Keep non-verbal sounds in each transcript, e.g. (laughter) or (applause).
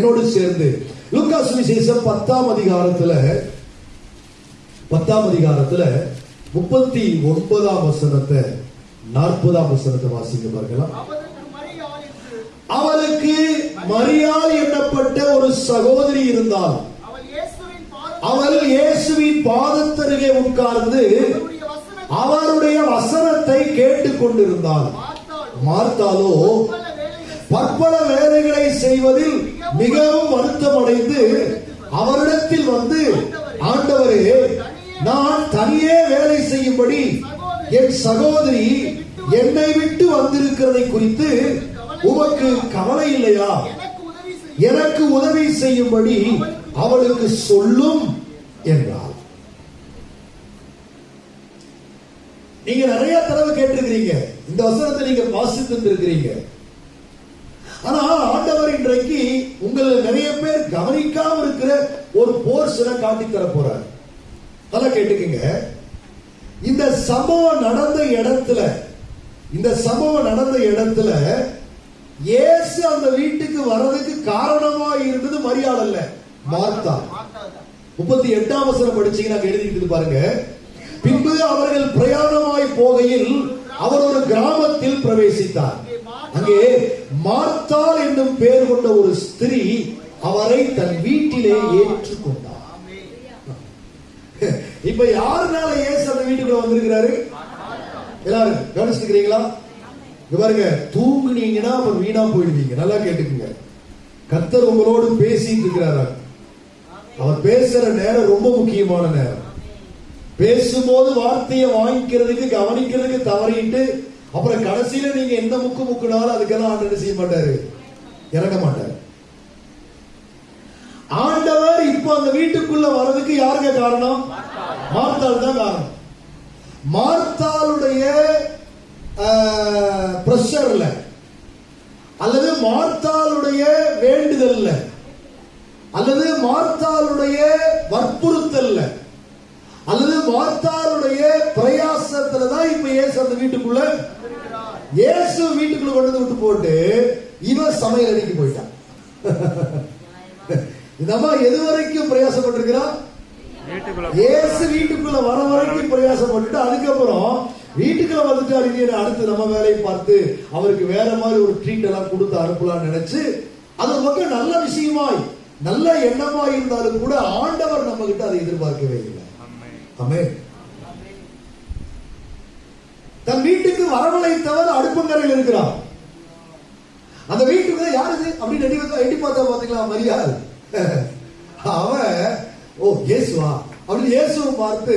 என்னோடு சேர்ந்து. லுக்கா சுவிசேஷம் பத்தாம் அதிகாரத்துல பத்தாம் அதிகாரத்துல முப்பத்தி ஒன்பதாம் வசனத்தை நாற்பதாம் வசனத்தை வாசிக்க பார்க்கலாம் அவளுக்கு மரியாள் எண்ணப்பட்ட ஒரு சகோதரி இருந்தாள் அவள் இயேசுவின் பாதத்தருகே உட்கார்ந்து அவருடைய வசனத்தை கேட்டுக் கொண்டிருந்தாள் மார்த்தாலோ பற்பல வேலைகளை செய்வதில் மிகவும் வருத்தமடைந்து அவரிடத்தில் வந்து ஆண்டவரே நான் தனியே வேலை செய்யும்படி என் சகோதரி என்னை விட்டு வந்திருக்கிறதை குறித்து உமக்கு கவலை இல்லையா? எனக்கு உதவி எனக்கு உதவி செய்யும்படி அவளுக்கு சொல்லும் என்றார் நீங்க நிறைய தடவை கேட்டிருக்கிறீங்க. இந்த வசனத்தை நீங்க வாசித்து இருக்கிறீங்க. ஆனா ஆண்டவர் இன்றைக்கு உங்களை நிறைய பேர் கவனிக்காம இருக்கிற ஒரு போர்ஷனை காட்டி தர போறாரு. நல்லா கேட்டுக்கங்க. இந்த சம்பவம் நடந்த இடத்துல இந்த சம்பவம் நடந்த இடத்துல இயேசு அந்த வீட்டுக்கு வர்றதுக்கு காரணமா இருந்தது மரியாதை இல்ல மார்த்தா. முப்பத்தி எட்டாம் வசனம் படிச்சீங்கன்னா எழுதிட்டு பாருங்க. பின்பு அவர்கள் பிரயாணமாய் போகையில் அவர் ஒரு கிராமத்தில் பிரவேசித்தார். அங்கே மார்த்தாள் என்னும் பெயர் கொண்ட ஒரு ஸ்திரீ அவரை தன் வீட்டிலே ஏற்றுக்கொண்டார். இப்ப யாருனால ஏசு அந்த வீட்டுக்குள்ள வந்திருக்கிறாரு? எல்லாரும் கவனிச்சுக்கிறீங்களா பாருங்க தூங்குனீங்கன்னா அப்புறம் வீணா போயிடுவீங்க. நல்லா கேட்டுக்குங்க. கத்தர் உங்களோடு பேசிட்டு இருக்கிறாரா? அவர் பேசுற நேரம் ரொம்ப முக்கியமான நேரம். பேசும்போது வார்த்தையை வாங்கிக்கிறதுக்கு கவனிக்கிறதுக்கு தவறிட்டு அப்புறம் கடைசியில நீங்க எந்த முக்கு முக்குனாலும் அதுக்கெல்லாம் ஆண்டு செய்ய மாட்டாரு? இறங்க மாட்டாரு. ஆண்டவர் இப்போ அந்த வீட்டுக்குள்ள வர்றதுக்கு யாருங்க காரணம்? மார்த்தால் தான் காரணம். மார்த்தாளுடைய பிரஷர்ல அல்லது மார்த்தாளுடைய வேண்டுதல்ல அல்லது மார்த்தாளுடைய வற்புறுத்தல்ல அல்லது மார்த்தாளுடைய பிரயாசத்துல தான் இப்ப ஏசு அந்த வீட்டுக்குள்ள இயேசு வீட்டுக்குள்ள கொண்டு வந்து விட்டு போட்டு இவன் சமையல் அடிக்கு போயிட்டான். (laughs) இந்த அம்மா எது வரைக்கும் பிரயாசப்பட்டிருக்கிறான்? இயேசு வீட்டுக்குள்ள வர வரைக்கும் பிரயாசப்பட்டுட்டு அதுக்கப்புறம் வீட்டுக்குள்ள வந்துட்டு அறிஞர் அடுத்து நம்ம வேலையை பார்த்து அவருக்கு வேற மாதிரி ஒரு ட்ரீட் எல்லாம் கொடுத்து அனுப்பலாம்னு நினைச்சு அது பக்கம் நல்ல விஷயமாய் நல்ல எண்ணமாய் இருந்தாலும் கூட ஆண்டவர் நம்ம கிட்ட அதை எதிர்பார்க்கவே இல்லை. ஆமே தன் வீட்டுக்கு வரவழைத்தவர் அடுப்பங்கரையில் இருக்கிறார். அந்த வீட்டுக்கு யார் இது? அப்படின்னு எட்டி எட்டி பார்த்தா பாத்தீங்களா மரியாள் அவன் ஓ இயேசுவா. அப்படின்னு இயேசுவை பார்த்து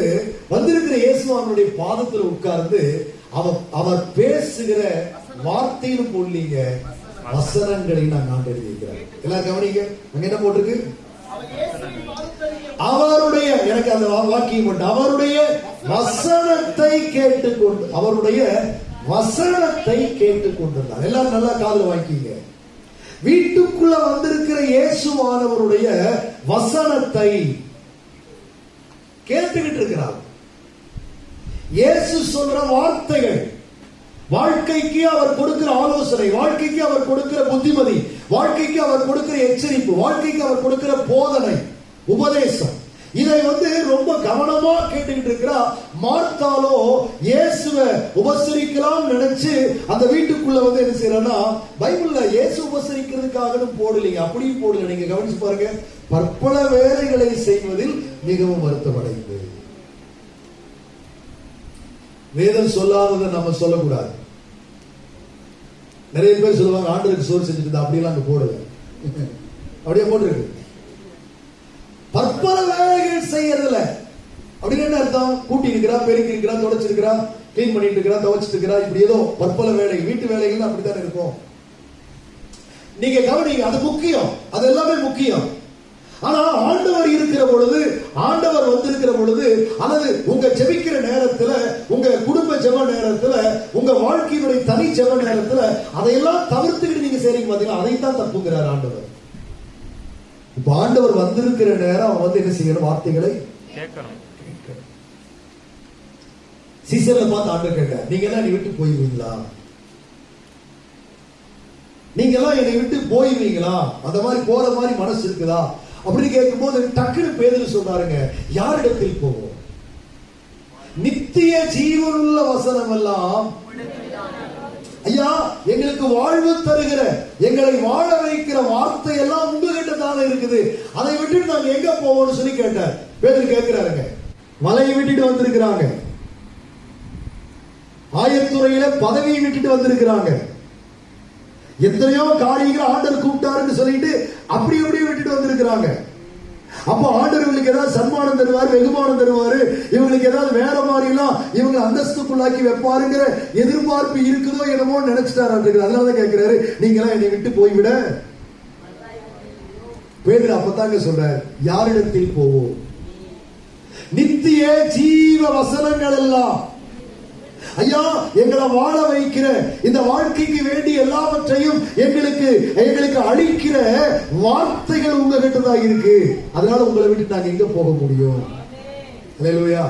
வந்திருக்கிற இயேசுவானுடைய பாதத்துல உட்கார்ந்து அவர் அவர் பேசுகிற வார்த்தைன்னு போடலீங்க வசனங்களை நான் நான் எழுதியிருக்கிறேன் எல்லாரும் கவனிங்க அங்க என்ன போட்டிருக்கு? அவருடைய எனக்கு அந்த வாக்கியம் உண்டு. அவருடைய வசனத்தை கேட்டுக்கொண்டு அவருடைய வசனத்தை கேட்டுக்கொண்டிருந்தார். எல்லாரும் நல்லா காதல வாங்கிக்கீங்க. வீட்டுக்குள்ள வந்திருக்கிற இயேசுவானவருடைய வசனத்தை கேட்டுக்கிட்டு இருக்கிறார். இயேசு சொல்ற வார்த்தைகள் வாழ்க்கைக்கு அவர் கொடுக்கிற ஆலோசனை வாழ்க்கைக்கு அவர் கொடுக்கிற புத்திமதி வாழ்க்கைக்கு அவர் கொடுக்கிற எச்சரிப்பு வாழ்க்கைக்கு அவர் கொடுக்கிற போதனை உபதேசம் இதை வந்து ரொம்ப கவனமா கேட்டுக்கிட்டு இருக்கிறா மார்த்தாலோ இயேசுவை உபசரிக்கலாம் நினைச்சு அந்த வீட்டுக்குள்ள வந்து என்ன செய்யறா பைபிள்ல இயேசு உபசரிக்கிறதுக்காக போடலீங்க அப்படியும் போடல. நீங்க கவனிச்சு பாருங்க பற்பல வேலைகளை செய்வதில் மிகவும் வருத்தமடைந்து. வேதம் சொல்லாததை நம்ம சொல்லக்கூடாது. நிறைய பேர் சொல்லுவாங்க ஆண்டருக்கு சோறு செஞ்சுட்டு அப்படியெல்லாம் அங்க போடுங்க அப்படியே போட்டுருக்கு. பற்பல செய்யறதுல அப்படின்னு என்ன அர்த்தம்? கூட்டி இருக்கிறா பெருக்கி இருக்கிறா தொடச்சிருக்கிறா கிளீன் பண்ணிட்டு இருக்கிறா துவச்சிட்டு இருக்கிறா இப்படி ஏதோ பற்பல வேலை வீட்டு வேலைகள் அப்படித்தானே இருக்கும். நீங்க கவனிங்க அது முக்கியம். அது எல்லாமே முக்கியம். ஆனா ஆண்டவர் இருக்கிற பொழுது ஆண்டவர் வந்திருக்கிற பொழுது அல்லது உங்க ஜெபிக்கிற நேரத்துல உங்க குடும்ப ஜெப நேரத்துல உங்க வாழ்க்கையினுடைய தனி ஜெப நேரத்துல அதையெல்லாம் தவிர்த்துக்கிட்டு நீங்க செய்றீங்க பாத்தீங்களா? அதைத்தான் தப்புங்கிறார் ஆண்டவர். இப்ப ஆண்டவர் வந்திருக்கிற நேரம் அவன் வந்து என்ன செய்யணும்? வார்த்தைகளை கேட்கணும். பார்த்து ஆண்டவர் கேட்டார் நீங்க எல்லாம் விட்டு போயிருவீங்களா நீங்க எல்லாம் என்னை விட்டு போயிருவீங்களா அந்த மாதிரி போற மாதிரி மனசு இருக்குதா? அப்படின்னு கேட்கும்போது டக்குனு பேதர் சொல்றாருங்க யாரிடத்தில் போவோம்? நித்திய ஜீவனுள்ள வசனம் எல்லாம் ஐயா எங்களுக்கு வாழ்வு தருகிற எங்களை வாழ வைக்கிற வார்த்தை எல்லாம் உங்ககிட்ட தானே இருக்குது. அதை விட்டுட்டு நாங்க எங்க போவோம்னு சொல்லி கேட்டார். பேதர் கேட்கிறாருங்க. மலையை விட்டுட்டு வந்திருக்கிறாங்க. ஆயத்துறையில பதவியை விட்டுட்டு வந்திருக்கிறாங்க. எத்தனையோ காரியங்களை ஆண்டவர் கூப்பிட்டாருன்னு சொல்லிட்டு அப்படி அப்படியே விட்டுட்டு வந்திருக்கிறாங்க. அப்போ ஆண்டவர் இவங்களுக்கு ஏதாவது சன்மானம் தருவாரு வெகுமானம் தருவாரு? இவங்களுக்கு ஏதாவது வேற மாதிரி எல்லாம் இவங்க அந்தஸ்துக்குள்ளாக்கி வைப்பாருங்கிற எதிர்பார்ப்பு இருக்குதோ என்னமோ நினைச்சிட்டாரு அதனாலதான் கேட்கிறாரு நீங்க எல்லாம் என்னை விட்டு போய்விட. பேர் அப்பதாங்க சொல்றார் யாரிடத்தில் போவோம்? நித்திய ஜீவ வசனங்கள் எல்லாம் ஐயா எங்களை வாழ வைக்கிற இந்த வாழ்க்கைக்கு வேண்டிய எல்லாவற்றையும் எங்களுக்கு எங்களுக்கு அளிக்கிற வார்த்தைகள் உங்ககிட்ட தான் இருக்கு. அதனால உங்களை விட்டு நாங்க எங்க போக முடியும்? அல்லேலூயா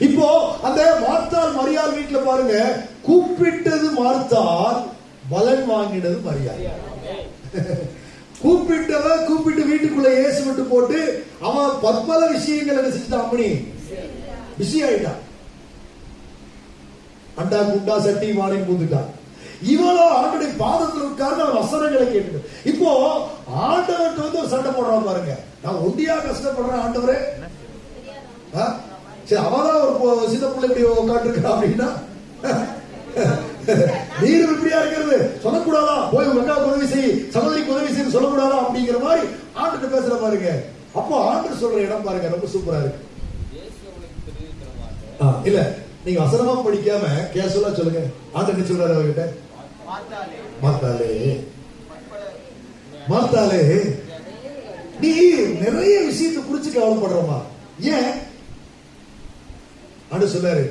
இப்போ அந்த மார்த்தால் மரியாள் வீட்டுல பாருங்க கூப்பிட்டது மார்த்தால் பலன் வாங்கினது மரியாள். (laughs) கூப்பிட்டவ கூப்பிட்டு வீட்டுக்குள்ள ஏசு விட்டு போட்டு அவன் பற்பல விஷயங்கள் என்ன செஞ்சுட்டான் அம்மணி. பிஸி ஆயிட்டான் அண்டா குண்டா சட்டி மாலையும் பூந்துட்டான் இவளோ ஆண்டுடைய பாதத்தில் உட்கார்ந்து வசனங்களை கேட்டு இப்போ ஆண்டவர்கிட்ட வந்து ஒரு சண்டை போடுறான் பாருங்க. நான் ஒண்டியா கஷ்டப்படுறேன் ஆண்டவரே. ஆ? சரி அவதான் ஒரு சின்ன பிள்ளை இப்படி உட்காந்துருக்கா அப்படின்னா? நீர் இப்படியா இருக்கிறது? சொல்லக்கூடாதா? போய் உங்க அக்காவுக்கு உதவி செய். சகோதரிக்கு செய்ய சொல்லக்கூடாதா அப்படிங்கிற மாதிரி ஆண்டுகிட்ட பேசுற பாருங்க. அப்போ ஆண்டு சொல்ற இடம் பாருங்க ரொம்ப சூப்பரா இருக்கு. இல்ல நீங்க வசனமா படிக்காம கேஷுவலா சொல்லுங்க. ஆண்டு என்ன சொல்றாரு அவர்கிட்ட? மாத்தாலே. மாத்தாலே. நீ நிறைய விஷயத்தை குறிச்சு கவலைப்படுறமா ஏன்? ஆண்டு சொல்லாரு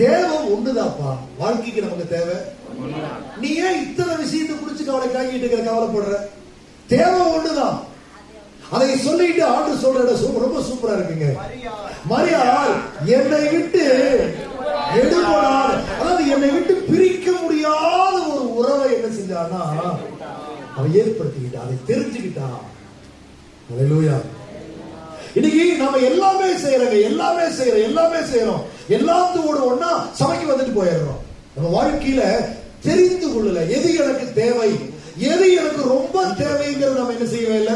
தேவை ஒண்ணுதாப்பா வாழ்க்கைக்கு நமக்கு தேவை. நீ ஏன் இத்தனை விஷயத்தை குறிச்சு கவலை காங்கிட்டு இருக்கிற கவலைப்படுற? தேவை ஒண்ணுதான். அதை சொல்லிட்டு ஆண்டு சொல்ற ரொம்ப சூப்பரா இருக்குங்க. மரியாள் என்னை விட்டு எடுபடாத அதாவது என்னை விட்டு பிரிக்க முடியாத ஒரு உறவை என்ன செஞ்சான்னா அவ ஏற்படுத்திக்கிட்டா அதை தெரிஞ்சுக்கிட்டா அல்லேலூயா இன்னைக்கு நம்ம எல்லாமே செய்யறோங்க எல்லாமே செய்யறோம் எல்லாமே செய்யறோம். எல்லாத்தோட ஒன்னா சமைக்க வந்துட்டு போயிடுறோம். நம்ம வாழ்க்கையில தெரிந்து கொள்ளல எது எனக்கு தேவை? எது எனக்கு ரொம்ப தேவைங்கிறது நம்ம என்ன செய்யவே இல்லை?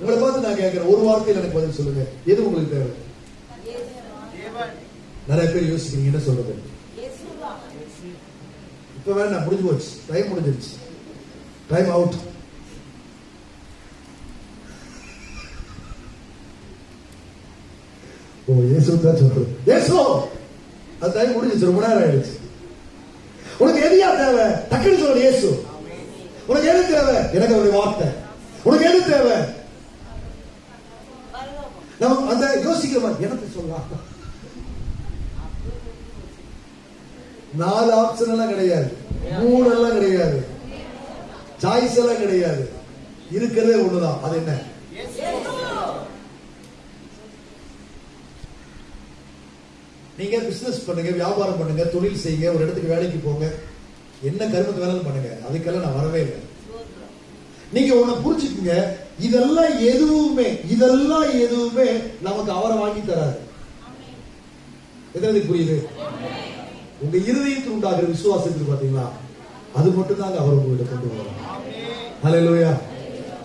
உங்களை பார்த்து நான் கேட்கிறேன். ஒரு வார்த்தையில் எனக்கு பதில் சொல்லுங்க. எது உங்களுக்கு தேவை? நிறைய பேர் யோசிக்கிறீங்க என்ன சொல்றது? இப்ப வேண்டாம் முடிஞ்சு போச்சு. டைம் முடிஞ்சிருச்சு. டைம் அவுட் ஓ இயேசு தான் சொல்றது. இயேசு! அது டைம் முடிஞ்சிச்சு ரொம்ப நேரம் ஆயிடுச்சு. உனக்கு எதையா தேவை? டக்குன்னு சொல்லு இயேசு. உனக்கு எது தேவை? எனக்கு அவருடைய வார்த்தை. உனக்கு எது தேவை? நம்ம அந்த யோசிக்கிறவன் எனக்கு சொல்லலாம் நாலு ஆப்ஷன் எல்லாம் கிடையாது. மூணு எல்லாம் கிடையாது. சாய்ஸ் எல்லாம் கிடையாது. இருக்கிறதே ஒண்ணுதான். அது என்ன? நீங்க பிசினஸ் பண்ணுங்க வியாபாரம் பண்ணுங்க தொழில் செய்யுங்க ஒரு இடத்துக்கு வேலைக்கு போங்க. என்ன கருமத்து வேணாலும் பண்ணுங்க. அதுக்கெல்லாம் நான் வரவே இல்லை. நீங்க உன்னை புரிஞ்சுக்குங்க. இதெல்லாம் எதுவுமே இதெல்லாம் எதுவுமே நமக்கு அவரை வாங்கி தராது. எதாவது புரியுது? உங்க இருதயத்தில் உண்டாகிற விசுவாசத்துக்கு பாத்தீங்களா அது மட்டும் தாங்க அவர் உங்கள்கிட்ட கொண்டு வரும் ஹலோயா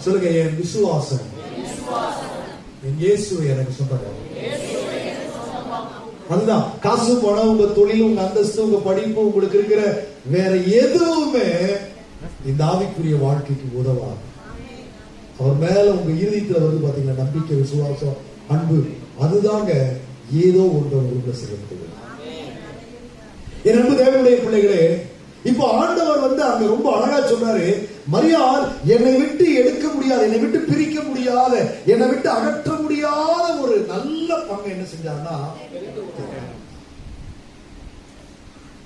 சொல்லுங்க என் விசுவாசம். என் இயேசு எனக்கு சொந்தக்காரர். அதுதான் காசு பணம் உங்க தொழில் உங்க அந்தஸ்து உங்க படிப்பு உங்களுக்கு இருக்கிற வேற எதுவுமே இந்த ஆவிக்குரிய வாழ்க்கைக்கு உதவாது. அவர் மேல உங்க இறுதித்துல வந்து பாத்தீங்கன்னா நம்பிக்கை விசுவாசம் அன்பு அதுதாங்க ஏதோ ஒன்று உங்களுக்கு செலுத்துது என் அன்பு தேவனுடைய பிள்ளைகளே இப்போ ஆண்டவர் வந்து அங்க ரொம்ப அழகா சொன்னாரு மரியாள் என்னை விட்டு எடுக்க முடியாது என்னை விட்டு பிரிக்க முடியாத என்னை விட்டு அகற்ற முடியாத ஒரு நல்ல பங்கு என்ன செஞ்சாருன்னா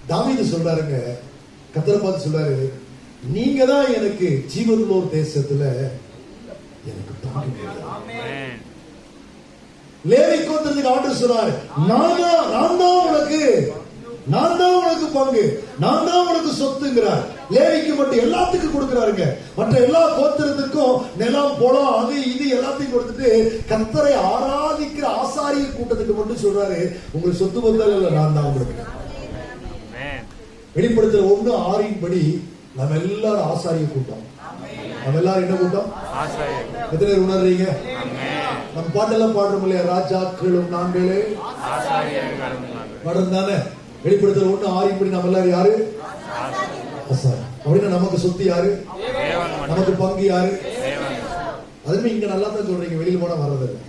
தாவீது சொல்றாருங்க. கத்தரை பார்த்து சொல்றாரு நீங்க தான் எனக்கு ஜீவனுள்ளோர் தேசத்துல எனக்கு. லேவி கோத்திரத்துக்கு ஆண்டு சொன்னாரு நான் தான் நான் தான் உனக்கு நான் தான் உனக்கு பங்கு நான் தான் உனக்கு சொத்துங்கிறார். லேவிக்கு மட்டும் எல்லாத்துக்கும் கொடுக்கிறாருங்க. மற்ற எல்லா கோத்திரத்திற்கும் நிலம் புலம் அது இது எல்லாத்தையும் கொடுத்துட்டு கத்தரை ஆராதிக்கிற ஆசாரிய கூட்டத்துக்கு மட்டும் சொல்றாரு. உங்களுக்கு சொத்து இல்ல நான் தான் உங்களுக்கு? Amen. வெளிப்படுத்துற ஒண்ணு ஆறின் படி நம்ம எல்லாரும் ஆசாரிய கூட்டம். நம்ம எல்லாரும் என்ன கூட்டம்? எத்தனை பேர் உணர்றீங்க. நம்ம பாட்டெல்லாம் பாடுறோம் இல்லையா? ராஜாக்களும் நாங்களே. பாடம் தானே? வெளிப்படுத்துற ஒண்ணு ஆறின் படி நம்ம எல்லாரும் யாரு? அப்படின்னா நமக்கு சொத்து யாரு? நமக்கு பங்கு யாரு? அதுமே இங்க நல்லா தான் சொல்றீங்க. வெளியில போனா வர்றதில்லை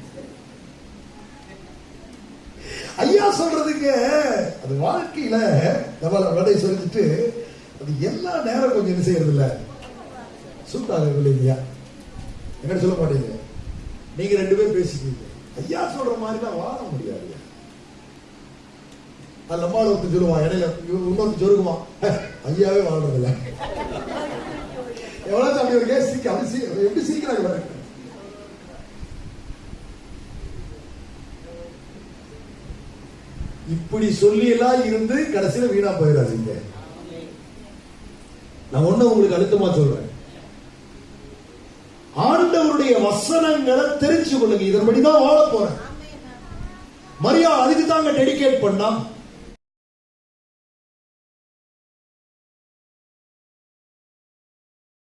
ஐயா சொல்றதுக்கு அது வாழ்க்கையில நம்ம வேலை சொல்லிட்டு அது எல்லா நேரம் கொஞ்சம் என்ன செய்யறது இல்ல சூட்டாக இல்லையா? என்ன சொல்ல மாட்டீங்க. நீங்க ரெண்டு பேரும் பேசிக்கிறீங்க ஐயா சொல்ற மாதிரி தான் வாழ முடியாது. அது நம்மளால ஒருத்தர் சொல்லுவான். இடையில இன்னொருத்தர் சொல்லுவான் ஐயாவே வாழ்றது இல்ல எவ்வளவு அப்படி ஒரு கேஸ் சீக்கிரம் அப்படி சி- எப்படி இப்படி சொல்லி எல்லாம் இருந்து கடைசியில வீணா போயிடாதீங்க. நான் ஒண்ணு உங்களுக்கு அழுத்தமா சொல்றேன். ஆண்டவருடைய வசனங்களை தெரிஞ்சு கொள்ளுங்க இதன்படிதான் வாழ போறேன். மரியா அதுக்கு தாங்க டெடிகேட் பண்ணா.